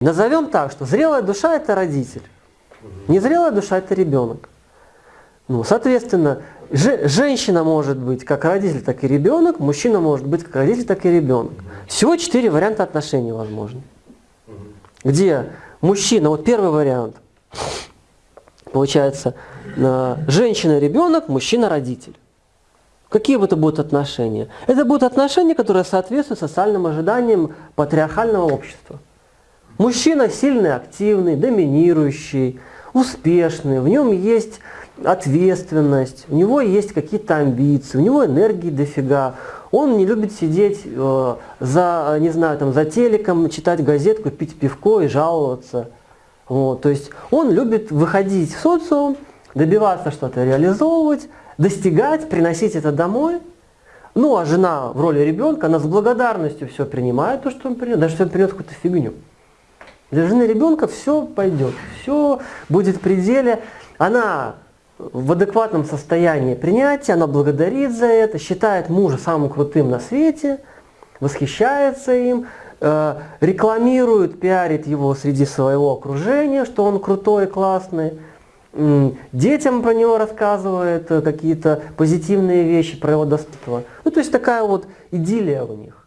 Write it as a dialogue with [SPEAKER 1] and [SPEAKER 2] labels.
[SPEAKER 1] Назовем так, что зрелая душа – это родитель, незрелая душа – это ребенок. Ну, соответственно, же, женщина может быть как родитель, так и ребенок, мужчина может быть как родитель, так и ребенок. Всего четыре варианта отношений возможны. Где мужчина, вот первый вариант, получается, э, женщина-ребенок, мужчина-родитель. Какие это будут отношения? Это будут отношения, которые соответствуют социальным ожиданиям патриархального общества. Мужчина сильный, активный, доминирующий, успешный, в нем есть ответственность, у него есть какие-то амбиции, у него энергии дофига. Он не любит сидеть э, за, не знаю, там, за телеком, читать газетку, пить пивко и жаловаться. Вот, то есть он любит выходить в социум, добиваться что-то реализовывать, достигать, приносить это домой. Ну, а жена в роли ребенка, она с благодарностью все принимает, то, что он принес, даже если он принес какую-то фигню. Для жены ребенка все пойдет, все будет в пределе. Она в адекватном состоянии принятия, она благодарит за это, считает мужа самым крутым на свете, восхищается им, э, рекламирует, пиарит его среди своего окружения, что он крутой, классный. Детям про него рассказывает э, какие-то позитивные вещи про его достоинство. Ну, то есть такая вот идиллия у них.